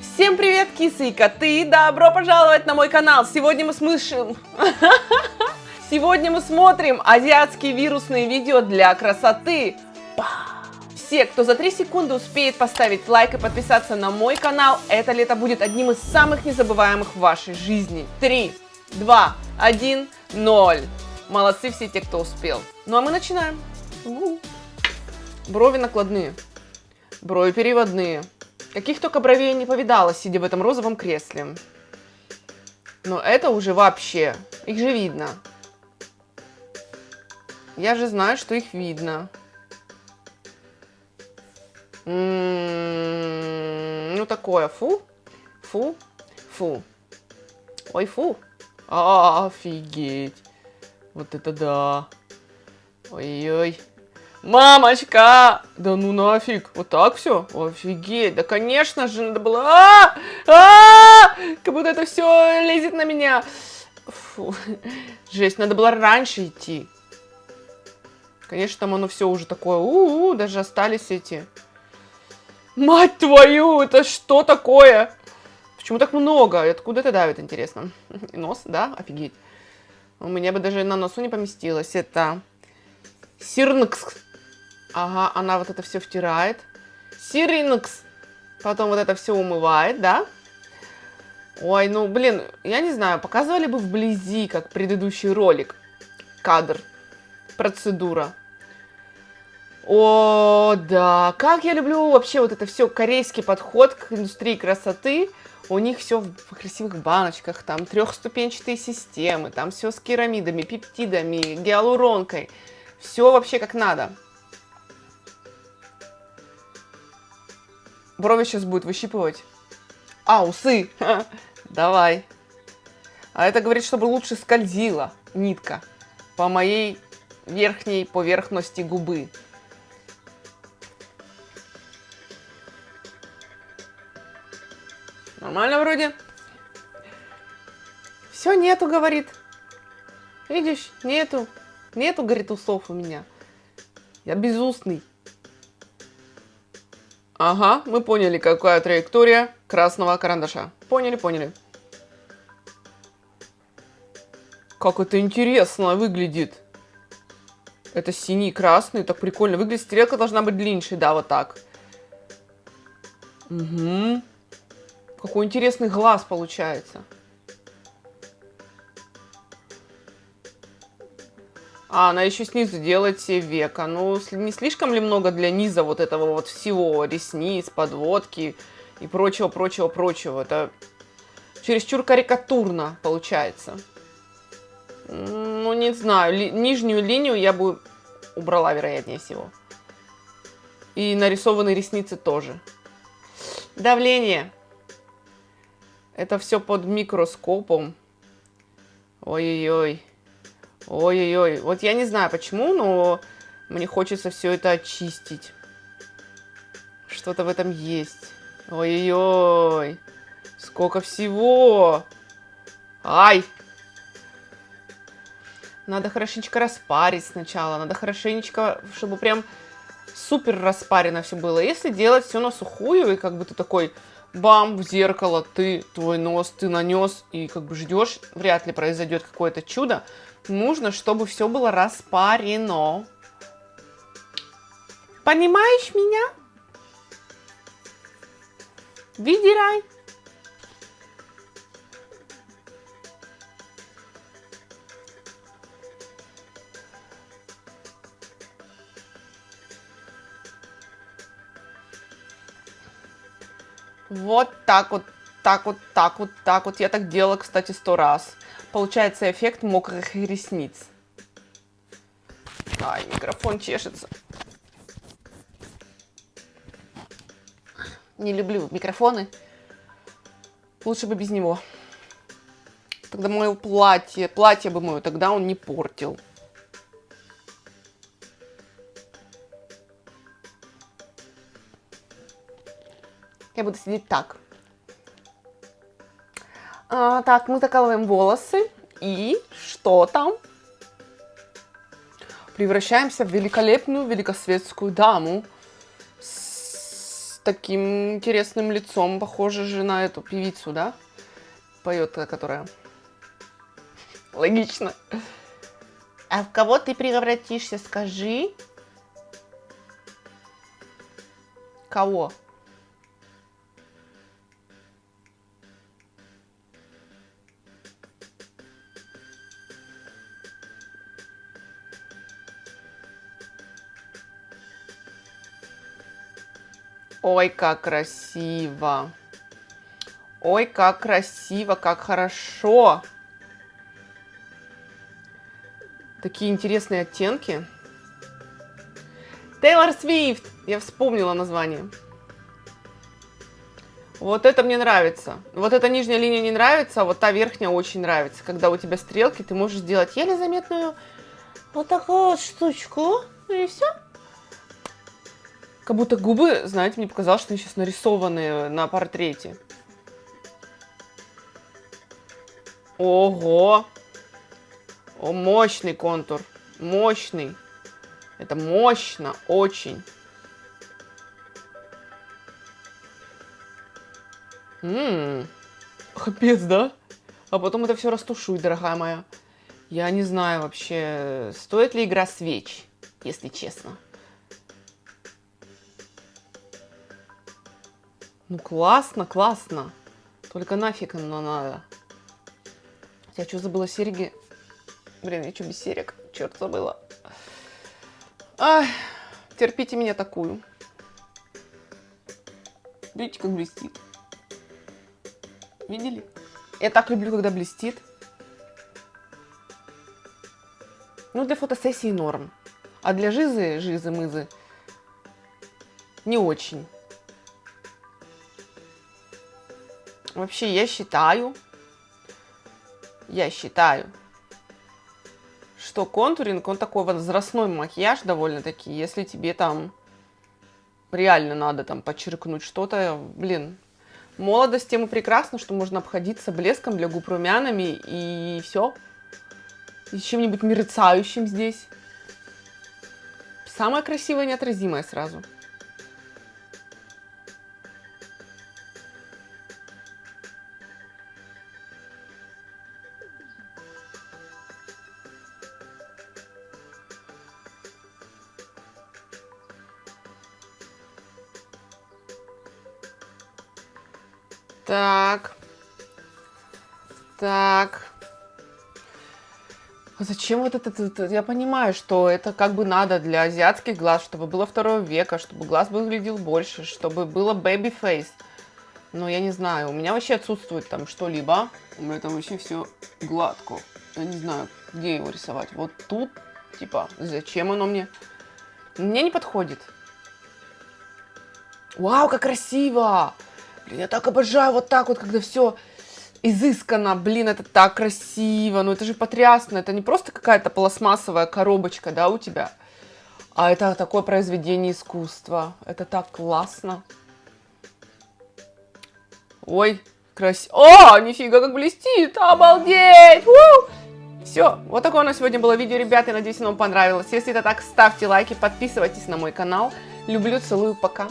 Всем привет, кисы и коты! Добро пожаловать на мой канал! Сегодня мы смышим... Сегодня мы смотрим азиатские вирусные видео для красоты. Все, кто за 3 секунды успеет поставить лайк и подписаться на мой канал, это лето будет одним из самых незабываемых в вашей жизни. 3, 2, 1, 0. Молодцы все те, кто успел. Ну а мы начинаем. Брови накладные, брови переводные. Каких только бровей не повидала, сидя в этом розовом кресле. Но это уже вообще, их же видно. Я же знаю, что их видно. М -м -м, ну такое, фу, фу, фу. Ой, фу. А, офигеть. Вот это да. Ой-ой. Мамочка! Да ну нафиг, вот так все? Офигеть, да конечно же надо было... А -а! Как будто это все лезет на меня. Фу. Жесть, надо было раньше идти. Конечно, там оно все уже такое, у, -у, -у даже остались эти. Мать твою, это что такое? Почему так много? Откуда это давит, интересно? Нос, да? Офигеть. У меня бы даже на носу не поместилось. Это Сирнкс. Ага, она вот это все втирает. Сиринкс. Потом вот это все умывает, да? Ой, ну, блин, я не знаю, показывали бы вблизи, как предыдущий ролик. Кадр. Процедура. О, да. Как я люблю вообще вот это все корейский подход к индустрии красоты. У них все в красивых баночках, там трехступенчатые системы, там все с керамидами, пептидами, гиалуронкой. Все вообще как надо. Брови сейчас будет выщипывать. А, усы. Давай. А это говорит, чтобы лучше скользила нитка по моей верхней поверхности губы. Нормально вроде. Все, нету, говорит. Видишь, нету. Нету, говорит, усов у меня. Я безустный. Ага, мы поняли, какая траектория красного карандаша. Поняли, поняли. Как это интересно выглядит. Это синий, красный, так прикольно выглядит. Стрелка должна быть длиннее, да, вот так. Угу. Какой интересный глаз получается. А, она еще снизу делает все века. Ну, не слишком ли много для низа вот этого вот всего? Ресниц, подводки и прочего, прочего, прочего. Это чересчур карикатурно получается. Ну, не знаю. Ли нижнюю линию я бы убрала, вероятнее всего. И нарисованные ресницы тоже. Давление. Это все под микроскопом. Ой-ой-ой. Ой-ой-ой. Вот я не знаю почему, но мне хочется все это очистить. Что-то в этом есть. Ой-ой-ой. Сколько всего. Ай. Надо хорошенечко распарить сначала. Надо хорошенечко, чтобы прям супер распарено все было. Если делать все на сухую, и как бы ты такой бам, в зеркало, ты, твой нос, ты нанес, и как бы ждешь, вряд ли произойдет какое-то чудо. Нужно, чтобы все было распарено. Понимаешь меня? Видирай. Вот так вот, так вот, так вот, так вот. Я так делала, кстати, сто раз. Получается эффект мокрых ресниц. Ай, микрофон чешется. Не люблю микрофоны. Лучше бы без него. Тогда мое платье, платье бы мое, тогда он не портил. Я буду сидеть так. А, так, мы закалываем волосы. И что там? Превращаемся в великолепную великосветскую даму. С таким интересным лицом, похоже же на эту певицу, да? Поет, которая. Логично. А в кого ты превратишься, скажи? Кого? Ой, как красиво. Ой, как красиво, как хорошо. Такие интересные оттенки. Тейлор Свифт. Я вспомнила название. Вот это мне нравится. Вот эта нижняя линия не нравится, а вот та верхняя очень нравится. Когда у тебя стрелки, ты можешь сделать еле заметную вот такую вот штучку. И все. Как будто губы, знаете, мне показалось, что они сейчас нарисованы на портрете. Ого! О, мощный контур. Мощный. Это мощно, очень. Ммм, капец, да? А потом это все растушуй, дорогая моя. Я не знаю вообще, стоит ли игра свеч, если честно. Ну классно, классно. Только нафиг оно надо. Я что, забыла серьги? Блин, я что, без серег? Черт, забыла. Ай, терпите меня такую. Видите, как блестит? Видели? Я так люблю, когда блестит. Ну, для фотосессии норм. А для жизы, жизы-мызы, не очень. Вообще, я считаю, я считаю, что контуринг, он такой возрастной макияж довольно-таки, если тебе там реально надо там подчеркнуть что-то, блин, молодость тем и прекрасна, что можно обходиться блеском для губ румянами и все. И чем-нибудь мерцающим здесь. Самое красивое неотразимое сразу. Так. Так. А зачем вот это, это? Я понимаю, что это как бы надо для азиатских глаз, чтобы было второго века, чтобы глаз выглядел больше, чтобы было baby face. Но я не знаю, у меня вообще отсутствует там что-либо. У меня там вообще все гладко. Я не знаю, где его рисовать. Вот тут, типа, зачем оно мне? Мне не подходит. Вау, как красиво! Блин, я так обожаю вот так вот, когда все изысканно. Блин, это так красиво. Ну, это же потрясно. Это не просто какая-то пластмассовая коробочка, да, у тебя. А это такое произведение искусства. Это так классно. Ой, красиво. О, нифига, как блестит. Обалдеть. У! Все, вот такое у нас сегодня было видео, ребята. Надеюсь, оно вам понравилось. Если это так, ставьте лайки, подписывайтесь на мой канал. Люблю, целую, пока.